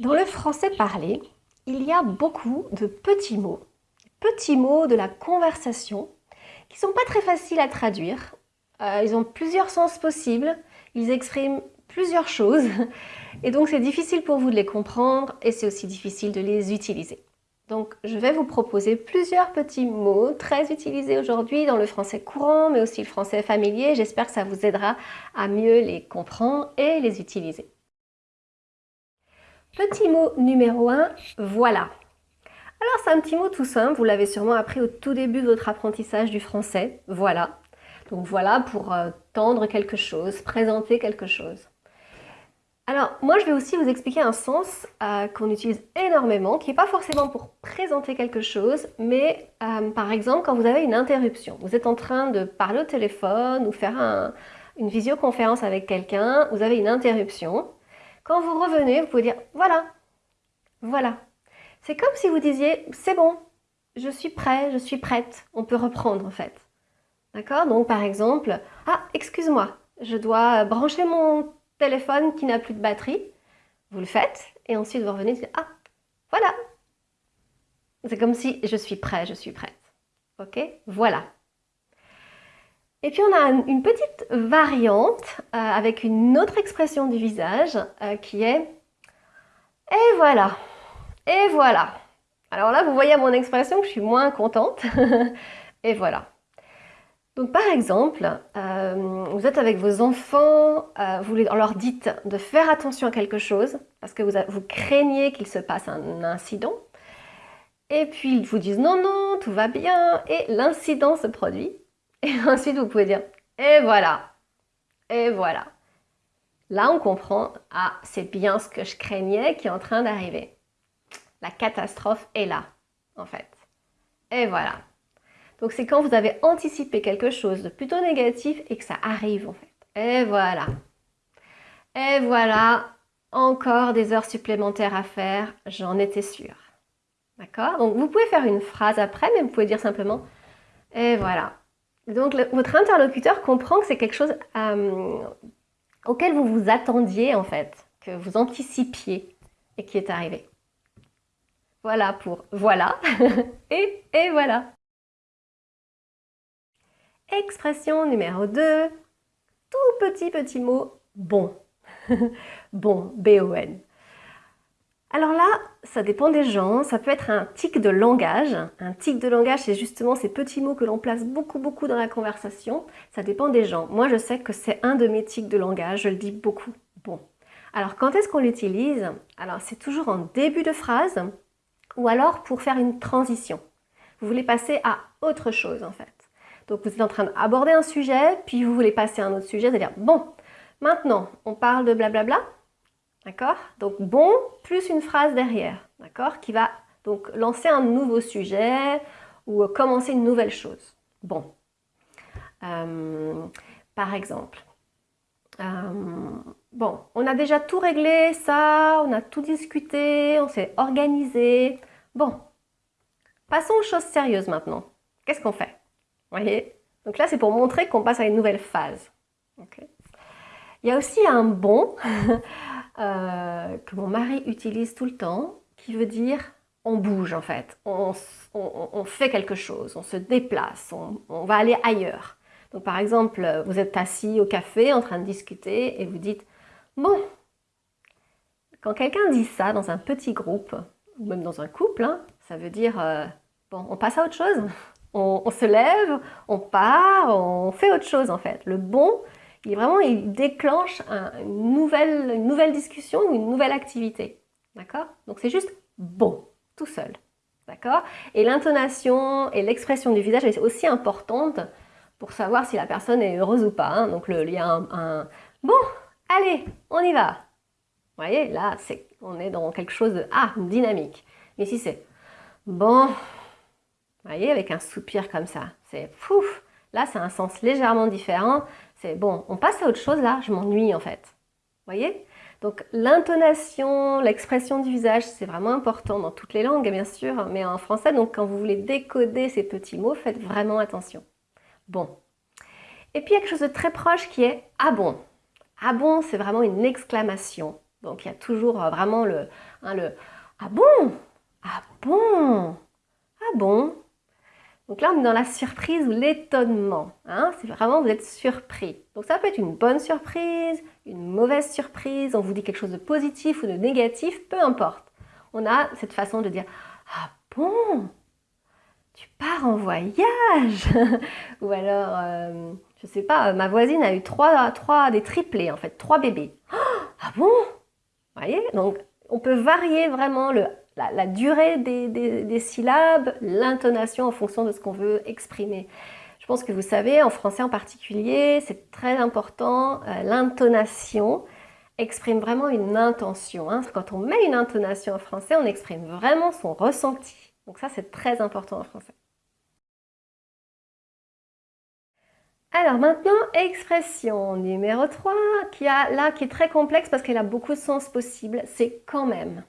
Dans le français parlé, il y a beaucoup de petits mots, petits mots de la conversation qui sont pas très faciles à traduire. Euh, ils ont plusieurs sens possibles, ils expriment plusieurs choses et donc c'est difficile pour vous de les comprendre et c'est aussi difficile de les utiliser. Donc je vais vous proposer plusieurs petits mots très utilisés aujourd'hui dans le français courant mais aussi le français familier. J'espère que ça vous aidera à mieux les comprendre et les utiliser. Petit mot numéro 1, voilà. Alors c'est un petit mot tout simple, vous l'avez sûrement appris au tout début de votre apprentissage du français, voilà. Donc voilà pour euh, tendre quelque chose, présenter quelque chose. Alors moi je vais aussi vous expliquer un sens euh, qu'on utilise énormément, qui n'est pas forcément pour présenter quelque chose, mais euh, par exemple quand vous avez une interruption, vous êtes en train de parler au téléphone ou faire une visioconférence avec quelqu'un, vous avez une interruption, quand vous revenez, vous pouvez dire « voilà, voilà ». C'est comme si vous disiez « c'est bon, je suis prêt, je suis prête ». On peut reprendre en fait. D'accord? Donc par exemple « ah, excuse-moi, je dois brancher mon téléphone qui n'a plus de batterie ». Vous le faites et ensuite vous revenez et dites « ah, voilà ». C'est comme si « je suis prêt, je suis prête ». Ok? Voilà. Et puis on a une petite variante euh, avec une autre expression du visage euh, qui est « et voilà, et voilà ». Alors là, vous voyez à mon expression que je suis moins contente. et voilà. Donc par exemple, euh, vous êtes avec vos enfants, vous leur dites de faire attention à quelque chose parce que vous, vous craignez qu'il se passe un incident. Et puis ils vous disent non, non, tout va bien et l'incident se produit. Et ensuite, vous pouvez dire « et voilà »,« et voilà ». Là, on comprend « ah, c'est bien ce que je craignais qui est en train d'arriver ». La catastrophe est là, en fait. Et voilà. Donc, c'est quand vous avez anticipé quelque chose de plutôt négatif et que ça arrive, en fait. Et voilà. Et voilà, encore des heures supplémentaires à faire, j'en étais sûre. D'accord? Donc, vous pouvez faire une phrase après, mais vous pouvez dire simplement « et voilà ». Donc votre interlocuteur comprend que c'est quelque chose euh, auquel vous vous attendiez en fait, que vous anticipiez et qui est arrivé. Voilà pour voilà et, et voilà. Expression numéro 2, tout petit petit mot bon. bon, B-O-N. Alors là, ça dépend des gens, ça peut être un tic de langage. Un tic de langage, c'est justement ces petits mots que l'on place beaucoup, beaucoup dans la conversation. Ça dépend des gens. Moi, je sais que c'est un de mes tics de langage, je le dis beaucoup. Bon. Alors, quand est-ce qu'on l'utilise? Alors, c'est toujours en début de phrase ou alors pour faire une transition. Vous voulez passer à autre chose, en fait. Donc, vous êtes en train d'aborder un sujet, puis vous voulez passer à un autre sujet, c'est-à-dire, bon, maintenant, on parle de blablabla, D'accord? Donc bon, plus une phrase derrière, d'accord? Qui va donc lancer un nouveau sujet ou commencer une nouvelle chose. Bon. Euh, par exemple, euh, bon, on a déjà tout réglé, ça, on a tout discuté, on s'est organisé. Bon, passons aux choses sérieuses maintenant. Qu'est-ce qu'on fait? Vous voyez? Donc là, c'est pour montrer qu'on passe à une nouvelle phase. Il y a aussi un bon Euh, que mon mari utilise tout le temps, qui veut dire on bouge en fait, on, fait quelque chose, on se déplace, on, va aller ailleurs. Donc par exemple, vous êtes assis au café en train de discuter et vous dites « Bon, quand quelqu'un dit ça dans un petit groupe, ou même dans un couple, hein, ça veut dire euh, Bon, on passe à autre chose, on, on se lève, on part, on fait autre chose en fait. Le bon, il vraiment, il déclenche une, nouvelle, une nouvelle discussion ou une nouvelle activité. D'accord? Donc c'est juste bon, tout seul. D'accord? Et l'intonation et l'expression du visage est aussi importante pour savoir si la personne est heureuse ou pas. Hein. Donc le, il y a un, bon, allez, on y va. Vous voyez, là, on est dans quelque chose de ah, dynamique. Mais si c'est bon, vous voyez, avec un soupir comme ça, c'est pouf, là, c'est un sens légèrement différent bon, on passe à autre chose là, je m'ennuie en fait. voyez? Donc l'intonation, l'expression du visage, c'est vraiment important dans toutes les langues bien sûr, mais en français, donc quand vous voulez décoder ces petits mots, faites vraiment attention. Bon. Et puis il y a quelque chose de très proche qui est « ah bon ». Ah bon, c'est vraiment une exclamation. Donc il y a toujours euh, vraiment le, hein, le Ah bon Ah bon Ah bon donc là, on est dans la surprise ou l'étonnement. Hein c'est vraiment, vous êtes surpris. Donc ça peut être une bonne surprise, une mauvaise surprise, on vous dit quelque chose de positif ou de négatif, peu importe. On a cette façon de dire « Ah bon? Tu pars en voyage ?» Ou alors, euh, je sais pas, ma voisine a eu trois, trois, des triplés en fait, trois bébés. ah bon Vous voyez? Donc on peut varier vraiment le la, durée des, syllabes, l'intonation en fonction de ce qu'on veut exprimer. Je pense que vous savez, en français en particulier, c'est très important, euh, l'intonation exprime vraiment une intention. Hein. Quand on met une intonation en français, on exprime vraiment son ressenti. Donc ça, c'est très important en français. Alors maintenant, expression numéro 3, qui a, là, qui est très complexe parce qu'elle a beaucoup de sens possibles, c'est quand même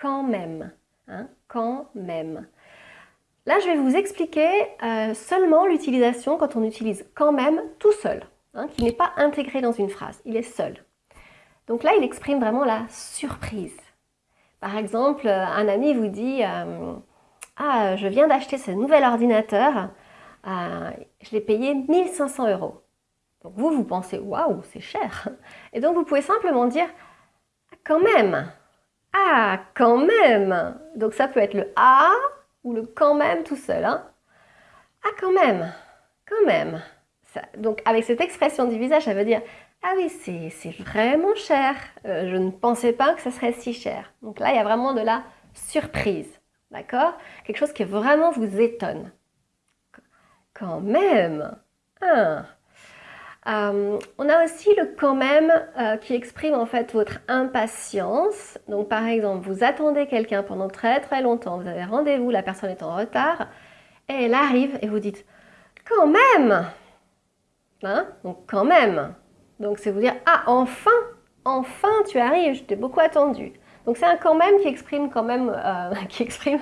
quand même. Hein, quand même. Là, je vais vous expliquer euh, seulement l'utilisation quand on utilise quand même tout seul, hein, qui n'est pas intégré dans une phrase, il est seul. Donc là, il exprime vraiment la surprise. Par exemple, un ami vous dit euh, Ah, je viens d'acheter ce nouvel ordinateur, euh, je l'ai payé 1500 euros. » Donc vous, vous pensez « Waouh, c'est cher !» Et donc vous pouvez simplement dire ah, Quand même !» Ah, quand même Donc ça peut être le ah ou le quand même tout seul. Hein. Ah, quand même Quand même Donc avec cette expression du visage, ça veut dire ah oui, c'est vraiment cher. Euh, je ne pensais pas que ça serait si cher. Donc là, il y a vraiment de la surprise. D'accord? Quelque chose qui vraiment vous étonne. Quand même ah. Euh, on a aussi le quand même euh, qui exprime en fait votre impatience. Donc par exemple, vous attendez quelqu'un pendant très très longtemps, vous avez rendez-vous, la personne est en retard, et elle arrive et vous dites quand même hein? Donc quand même Donc c'est vous dire ah enfin Enfin tu arrives, je t'ai beaucoup attendu. Donc c'est un quand même qui exprime quand même euh, qui exprime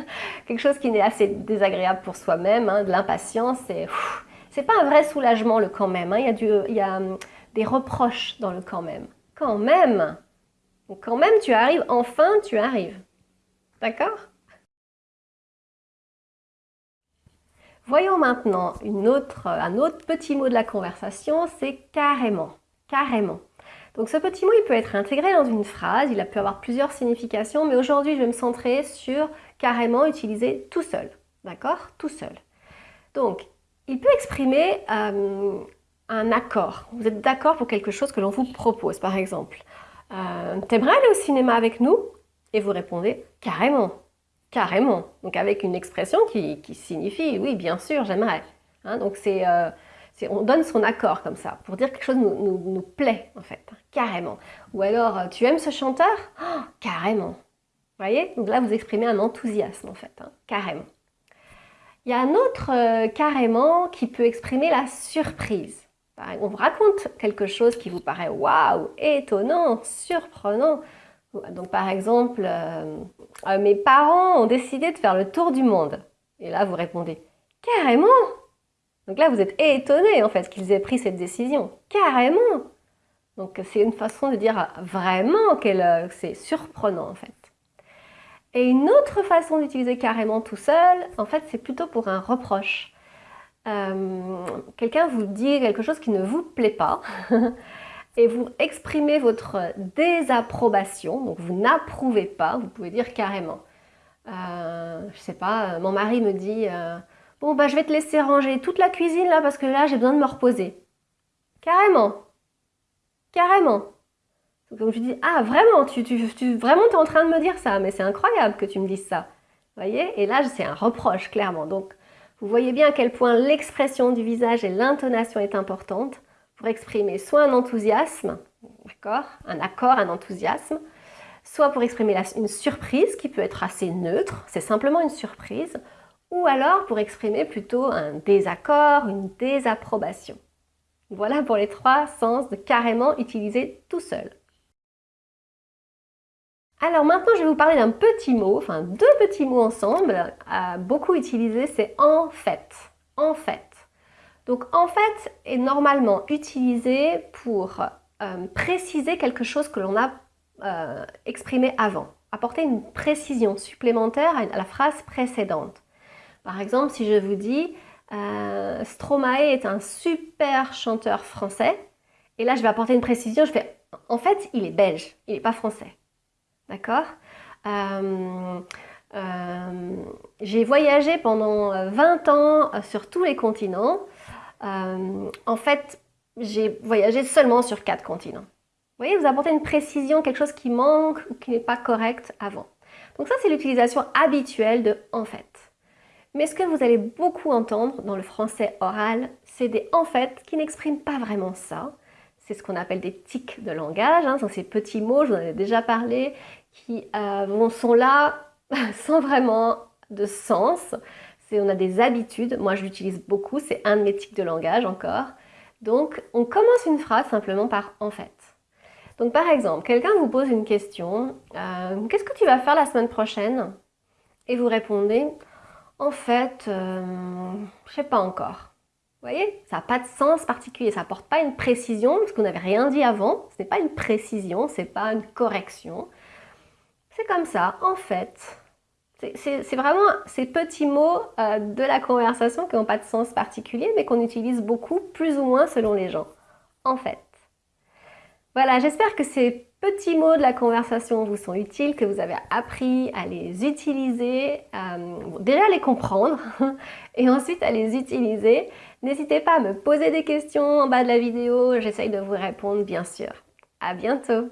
quelque chose qui est assez désagréable pour soi-même, hein, de l'impatience et c'est pas un vrai soulagement le quand même. Hein. Il, y a hum, des reproches dans le quand même. Quand même. quand même, tu arrives. Enfin, tu arrives. D'accord? Voyons maintenant un autre petit mot de la conversation, c'est carrément. Carrément. Donc ce petit mot, il peut être intégré dans une phrase, il a pu avoir plusieurs significations, mais aujourd'hui, je vais me centrer sur carrément utiliser tout seul. D'accord? Tout seul. Donc, il peut exprimer euh, un accord. Vous êtes d'accord pour quelque chose que l'on vous propose, par exemple? Euh, T'aimerais aller au cinéma avec nous? Et vous répondez carrément, carrément. Donc avec une expression qui, signifie oui, bien sûr, j'aimerais. Hein, donc euh, c'est, on donne son accord comme ça pour dire quelque chose nous, nous, plaît en fait, carrément. Ou alors tu aimes ce chanteur? Oh, Carrément. Vous voyez? Donc là vous exprimez un enthousiasme en fait, hein, carrément. Il y a un autre euh, carrément qui peut exprimer la surprise. On vous raconte quelque chose qui vous paraît waouh, étonnant, surprenant. Donc par exemple, euh, euh, mes parents ont décidé de faire le tour du monde. Et là vous répondez carrément? Donc là vous êtes étonné en fait qu'ils aient pris cette décision. Carrément. Donc c'est une façon de dire vraiment que c'est surprenant en fait. Et une autre façon d'utiliser carrément tout seul, en fait, c'est plutôt pour un reproche. Euh, quelqu'un vous dit quelque chose qui ne vous plaît pas et vous exprimez votre désapprobation, donc vous n'approuvez pas, vous pouvez dire carrément. Euh, je sais pas, mon mari me dit euh, Bon, bah, je vais te laisser ranger toute la cuisine là parce que là, j'ai besoin de me reposer. » Carrément. Carrément. Donc je dis, ah vraiment, tu, tu, vraiment es en train de me dire ça, mais c'est incroyable que tu me dises ça. Voyez? Et là, c'est un reproche, clairement. Donc, vous voyez bien à quel point l'expression du visage et l'intonation est importante pour exprimer soit un enthousiasme, d'accord? Un accord, un enthousiasme, soit pour exprimer une surprise qui peut être assez neutre, c'est simplement une surprise, ou alors pour exprimer plutôt un désaccord, une désapprobation. Voilà pour les trois sens de carrément utiliser tout seul. Alors maintenant, je vais vous parler d'un petit mot, enfin deux petits mots ensemble, beaucoup utiliser, c'est en fait. En fait. Donc en fait est normalement utilisé pour euh, préciser quelque chose que l'on n'a euh, exprimé avant. Apporter une précision supplémentaire à la phrase précédente. Par exemple, si je vous dis euh, Stromae est un super chanteur français, et là je vais apporter une précision, je fais en fait il est belge, il n'est pas français. D'accord euh, euh, J'ai voyagé pendant 20 ans sur tous les continents. en fait, j'ai voyagé seulement sur quatre continents. Vous voyez, vous apportez une précision, quelque chose qui manque ou qui n'est pas correct avant. Donc ça, c'est l'utilisation habituelle de « en fait ». Mais ce que vous allez beaucoup entendre dans le français oral, c'est des « en fait » qui n'expriment pas vraiment ça. C'est ce qu'on appelle des tics de langage, hein, ces petits mots, je vous en ai déjà parlé, qui euh, sont là sans vraiment de sens. On a des habitudes, moi je l'utilise beaucoup, c'est un de mes tics de langage encore. Donc, on commence une phrase simplement par « en fait ». Donc, par exemple, quelqu'un vous pose une question euh, Qu'est-ce que tu vas faire la semaine prochaine ?» Et vous répondez « En fait, euh, je sais pas encore. » Vous voyez Ça n'a pas de sens particulier, ça n'apporte pas une précision, parce qu'on n'avait rien dit avant. Ce n'est pas une précision, ce n'est pas une correction. C'est comme ça, en fait. C'est vraiment ces petits mots euh, de la conversation qui n'ont pas de sens particulier, mais qu'on utilise beaucoup, plus ou moins selon les gens. En fait. Voilà, j'espère que ces petits mots de la conversation vous sont utiles, que vous avez appris à les utiliser, euh, déjà à les comprendre, et ensuite à les utiliser. N'hésitez pas à me poser des questions en bas de la vidéo, j'essaye de vous répondre bien sûr. À bientôt